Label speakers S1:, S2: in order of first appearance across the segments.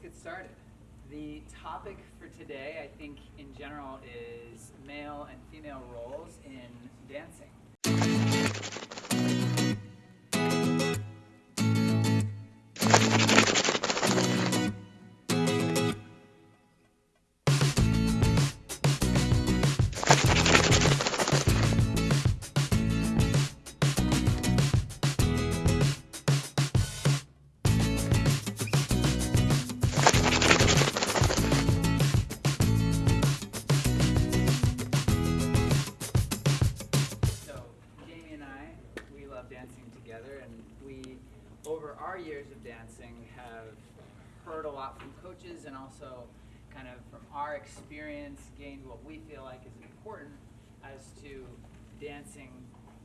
S1: let's get started. The topic for today, I think in general, is male and female roles in dancing. Over our years of dancing, have heard a lot from coaches and also kind of from our experience gained what we feel like is important as to dancing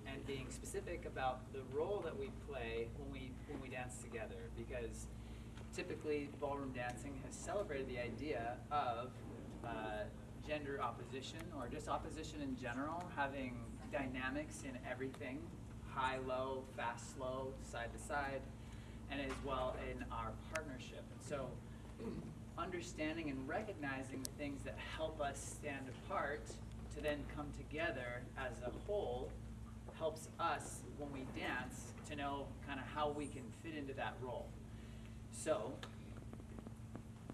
S1: and being specific about the role that we play when we when we dance together. Because typically ballroom dancing has celebrated the idea of uh, gender opposition or just opposition in general, having dynamics in everything, high, low, fast, slow, side to side, and as well in our partnership. And so understanding and recognizing the things that help us stand apart to then come together as a whole helps us when we dance to know kind of how we can fit into that role. So,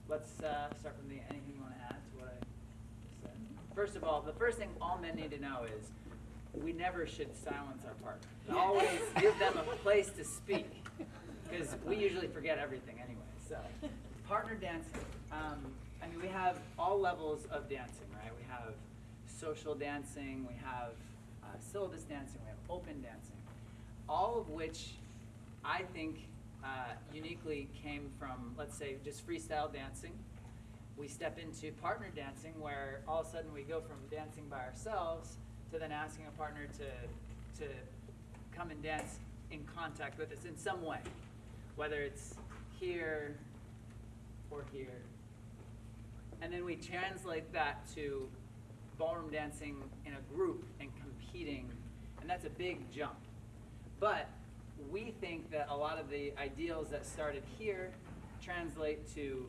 S1: let's uh, start from the anything you want to add to what I said. First of all, the first thing all men need to know is we never should silence our partner. Always give them a place to speak because we usually forget everything anyway. So, partner dancing. Um, I mean, we have all levels of dancing, right? We have social dancing, we have uh, syllabus dancing, we have open dancing, all of which I think uh, uniquely came from, let's say, just freestyle dancing. We step into partner dancing where all of a sudden we go from dancing by ourselves to then asking a partner to, to come and dance in contact with us in some way, whether it's here or here. And then we translate that to ballroom dancing in a group and competing, and that's a big jump. But we think that a lot of the ideals that started here translate to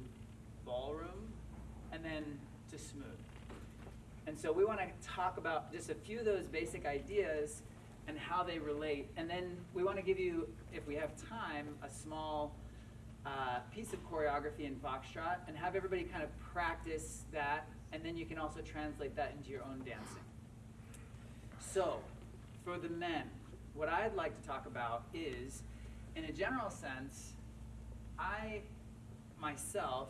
S1: ballroom and then to smooth. And so we want to talk about just a few of those basic ideas and how they relate. And then we want to give you, if we have time, a small uh, piece of choreography in Foxtrot and have everybody kind of practice that. And then you can also translate that into your own dancing. So, for the men, what I'd like to talk about is, in a general sense, I myself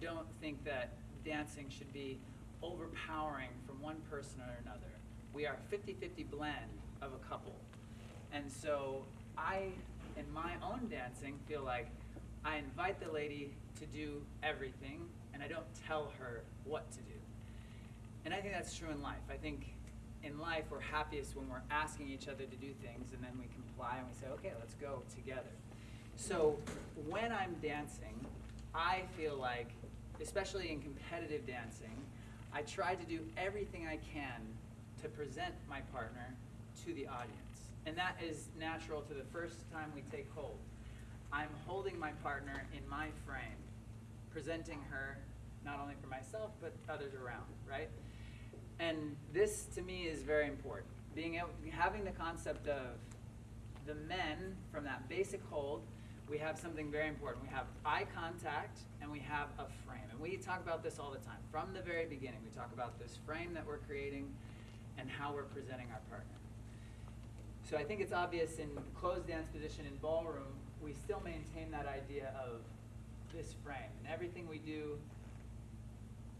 S1: don't think that dancing should be overpowering from one person or another. We are 50-50 blend of a couple. And so I, in my own dancing, feel like I invite the lady to do everything and I don't tell her what to do. And I think that's true in life. I think in life we're happiest when we're asking each other to do things and then we comply and we say, okay, let's go together. So when I'm dancing, I feel like, especially in competitive dancing, I try to do everything I can to present my partner to the audience. And that is natural to the first time we take hold. I'm holding my partner in my frame, presenting her not only for myself, but others around, right? And this to me is very important. Being able, having the concept of the men from that basic hold, we have something very important. We have eye contact and we have a frame. And we talk about this all the time. From the very beginning, we talk about this frame that we're creating and how we're presenting our partner. So I think it's obvious in closed dance position in ballroom, we still maintain that idea of this frame. And everything we do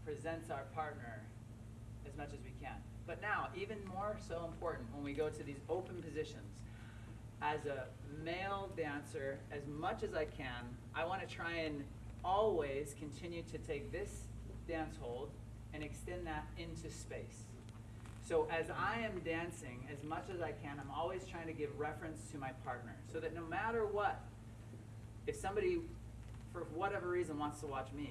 S1: presents our partner as much as we can. But now, even more so important when we go to these open positions, as a male dancer, as much as I can, I want to try and always continue to take this dance hold and extend that into space. So as I am dancing, as much as I can, I'm always trying to give reference to my partner so that no matter what, if somebody, for whatever reason, wants to watch me,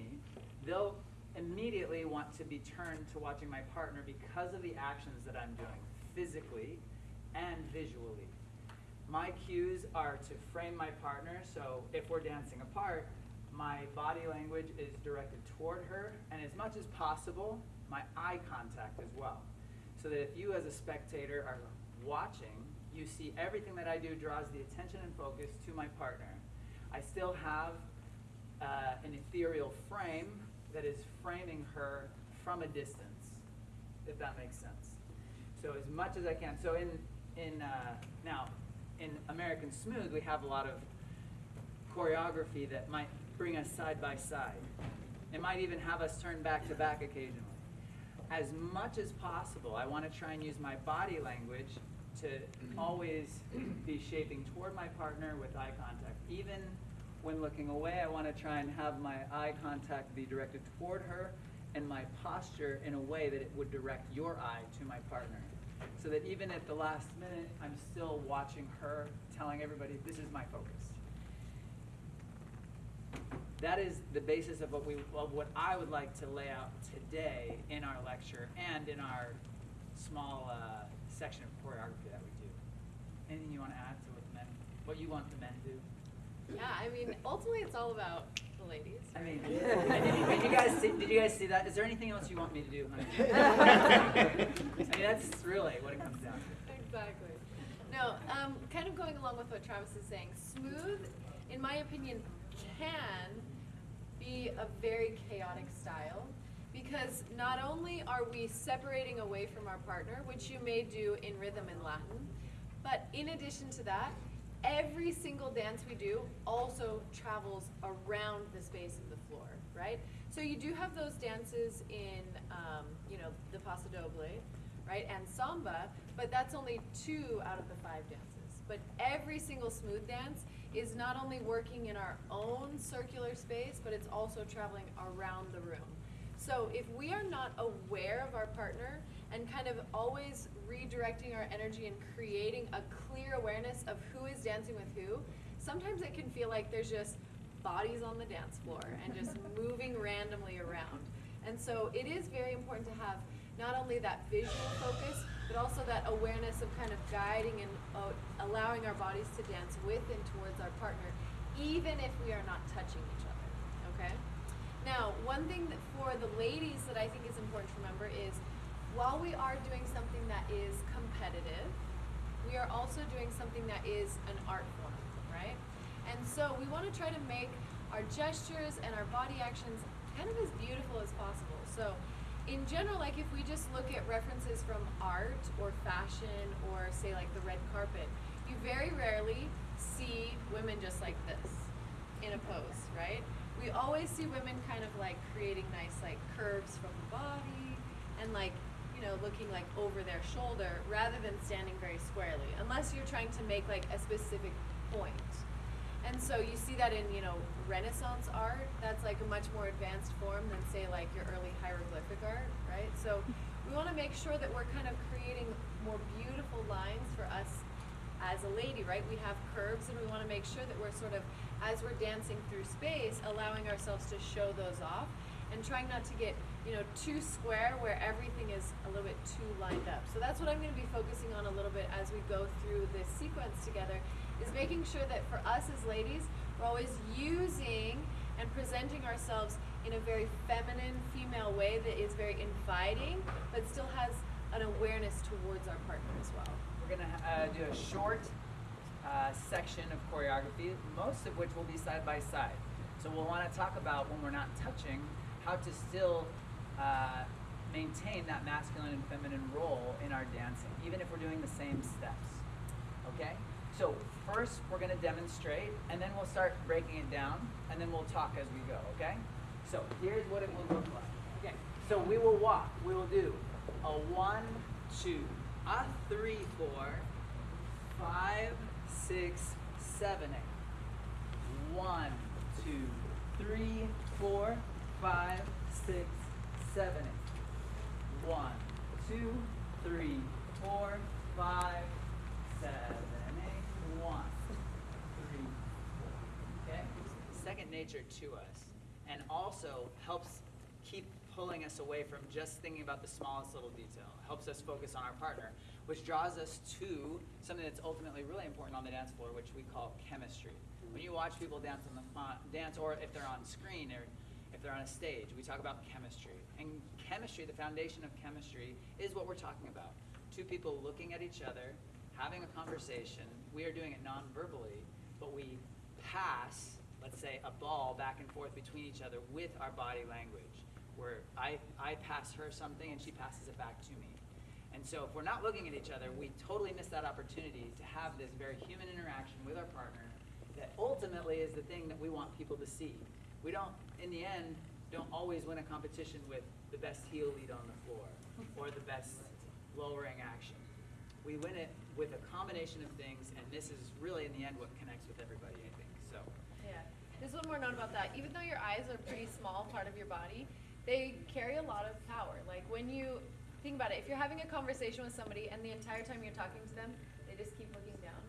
S1: they'll immediately want to be turned to watching my partner because of the actions that I'm doing, physically and visually. My cues are to frame my partner, so if we're dancing apart, my body language is directed toward her, and as much as possible, my eye contact as well. So that if you as a spectator are watching, you see everything that I do draws the attention and focus to my partner. I still have uh, an ethereal frame that is framing her from a distance, if that makes sense. So as much as I can. So in in uh, now in American Smooth, we have a lot of choreography that might bring us side by side. It might even have us turn back to back occasionally. As much as possible, I want to try and use my body language to always be shaping toward my partner with eye contact. Even when looking away, I want to try and have my eye contact be directed toward her and my posture in a way that it would direct your eye to my partner. So that even at the last minute, I'm still watching her, telling everybody, this is my focus. That is the basis of what we, of what I would like to lay out today in our lecture and in our small uh, section of choreography that we do. Anything you want to add to what the men, what you want the men to do?
S2: Yeah, I mean, ultimately, it's all about the ladies.
S1: I mean, did you, did you guys see, did you guys see that? Is there anything else you want me to do, honey? I mean, that's really what it comes down to.
S2: exactly. No, um, kind of going along with what Travis is saying, smooth, in my opinion, can be a very chaotic style because not only are we separating away from our partner, which you may do in rhythm in Latin, but in addition to that, every single dance we do also travels around the space of the floor, right? So you do have those dances in, um, you know, the Paso Doble, right, and Samba, but that's only two out of the five dances. But every single smooth dance is not only working in our own circular space, but it's also traveling around the room. So if we are not aware of our partner and kind of always redirecting our energy and creating a clear awareness of who is dancing with who, sometimes it can feel like there's just bodies on the dance floor and just moving randomly around. And so it is very important to have not only that visual focus, but also that awareness of kind of guiding and uh, allowing our bodies to dance with and towards our partner, even if we are not touching each other, okay? Now, one thing that for the ladies that I think is important to remember is while we are doing something that is competitive, we are also doing something that is an art form, right? And so we want to try to make our gestures and our body actions kind of as beautiful as possible. So in general, like if we just look at references from art or fashion or say like the red carpet, you very rarely see women just like this in a pose, right? We always see women kind of like creating nice like curves from the body and like, you know, looking like over their shoulder rather than standing very squarely, unless you're trying to make like a specific point. And so you see that in, you know, Renaissance art, that's like a much more advanced form than say like your early hieroglyphic art, right? So we want to make sure that we're kind of creating more beautiful lines for us as a lady, right? We have curves and we want to make sure that we're sort of, as we're dancing through space, allowing ourselves to show those off and trying not to get, you know, too square where everything is a little bit too lined up. So that's what I'm going to be focusing on a little bit as we go through this sequence together is making sure that for us as ladies, we're always using and presenting ourselves in a very feminine, female way that is very inviting, but still has an awareness towards our partner as well.
S1: We're gonna uh, do a short uh, section of choreography, most of which will be side by side. So we'll want to talk about when we're not touching, how to still uh, maintain that masculine and feminine role in our dancing, even if we're doing the same steps. Okay? So first we're gonna demonstrate, and then we'll start breaking it down, and then we'll talk as we go. Okay? So here's what it will look like. Okay. So we will walk. We will do a one, two, a three, four, five, six, seven, eight. One, two, three, four, five, six, seven, eight. One, two, three, four, five, seven, Okay? Second nature to us, and also helps keep pulling us away from just thinking about the smallest little detail. Helps us focus on our partner, which draws us to something that's ultimately really important on the dance floor, which we call chemistry. When you watch people dance on the dance, or if they're on screen or if they're on a stage, we talk about chemistry. And chemistry, the foundation of chemistry, is what we're talking about. Two people looking at each other, having a conversation. We are doing it non-verbally, but we pass, let's say, a ball back and forth between each other with our body language. Where I, I pass her something and she passes it back to me. And so if we're not looking at each other, we totally miss that opportunity to have this very human interaction with our partner that ultimately is the thing that we want people to see. We don't, in the end, don't always win a competition with the best heel lead on the floor or the best lowering action. We win it with a combination of things, and this is really in the end what connects with everybody, I think, so.
S2: Yeah. Just one more note about that. Even though your eyes are a pretty small part of your body, they carry a lot of power. Like when you think about it, if you're having a conversation with somebody and the entire time you're talking to them, they just keep looking down,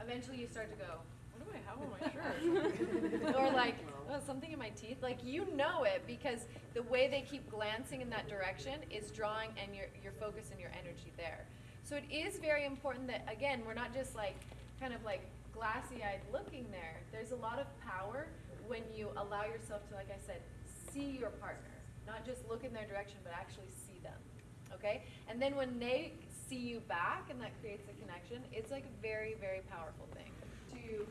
S2: eventually you start to go, what do I have on my shirt? or like, oh, something in my teeth. Like you know it because the way they keep glancing in that direction is drawing and your your focus and your energy there. So it is very important that again, we're not just like kind of like glassy-eyed looking there. There's a lot of power when you allow yourself to, like I said, see your partner, not just look in their direction, but actually see them. Okay? And then when they see you back and that creates a connection, it's like a very, very powerful thing. Two,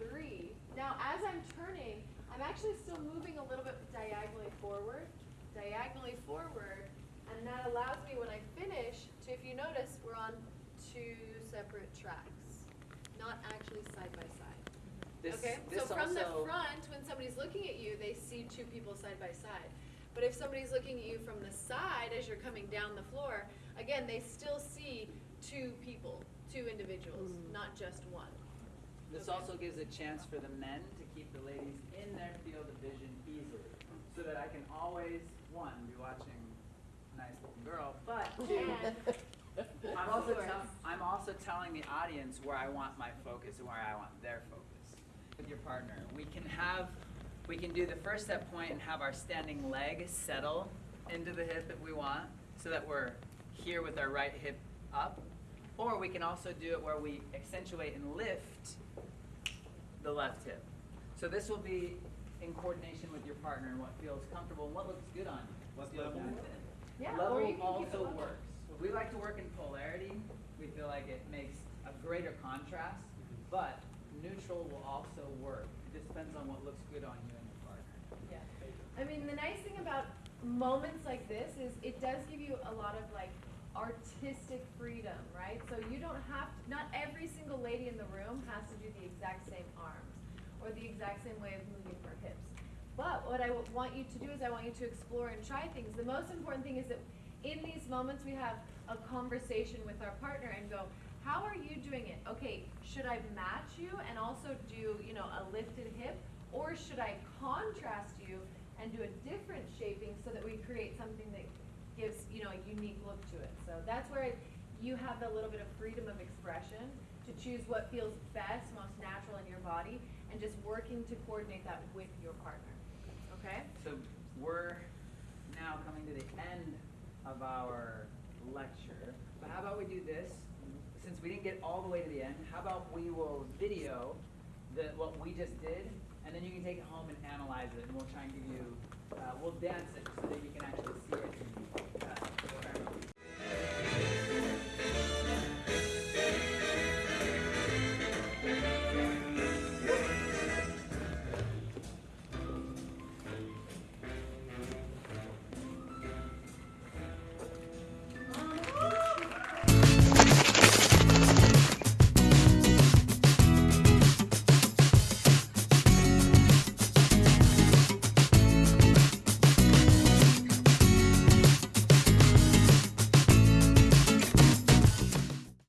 S2: three. Now, as I'm turning, I'm actually still moving a little bit diagonally forward, diagonally forward, and that allows me when I finish to, if you notice, we're on two separate tracks, not actually side by side. Mm-hmm.
S1: This,
S2: Okay,
S1: this
S2: so from the front, when somebody's looking at you, they see two people side by side. But if somebody's looking at you from the side as you're coming down the floor, again, they still see two people, two individuals, mm. not just one.
S1: This
S2: Okay.
S1: also gives a chance for the men to keep the ladies in their field of vision easily, so that I can always, one, be watching a nice looking girl, but two,
S2: And
S1: I'm also,
S2: Of course.
S1: tell- I'm also telling the audience where I want my focus and where I want their focus with your partner. We can have, we can do the first step point and have our standing leg settle into the hip that we want, so that we're here with our right hip up. Or we can also do it where we accentuate and lift the left hip. So this will be in coordination with your partner and what feels comfortable and what looks good on you.
S3: What
S1: feels
S3: level?
S2: Yeah,
S1: Level
S2: you can keep it
S1: also
S2: level.
S1: works. We like to work in polarity. We feel like it makes a greater contrast, mm-hmm. but neutral will also work. It just depends on what looks good on you and your partner.
S2: Yeah. I mean, the nice thing about moments like this is it does give you a lot of like artistic freedom, right? So you don't have to, not every single lady in the room has to do the exact same arms or the exact same way of moving her. But what I want you to do is I want you to explore and try things. The most important thing is that in these moments we have a conversation with our partner and go, how are you doing it? Okay, should I match you and also do, you know, a lifted hip? Or should I contrast you and do a different shaping so that we create something that gives, you know, a unique look to it? So that's where you have a little bit of freedom of expression to choose what feels best, most natural in your body, and just working to coordinate that with your partner. Okay?
S1: So we're now coming to the end of our lecture. But how about we do this? Since we didn't get all the way to the end, how about we will video the, what we just did, and then you can take it home and analyze it, and we'll try and give you, uh, we'll dance it so that you